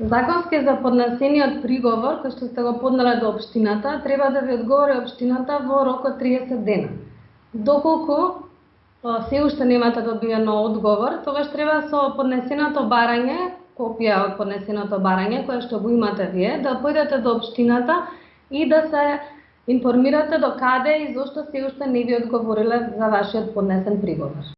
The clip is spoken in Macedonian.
Законски за поднесениот приговор кој што сте го поднале до општината, треба да ви одговори општината во рок од 30 дена. Доколку се уште немате добиено одговор, тогаш треба со поднесеното барање, копија од поднесеното барање кое што го имате вие, да појдете до општината и да се информирате до каде и зошто се уште не ви одговориле за вашиот поднесен приговор.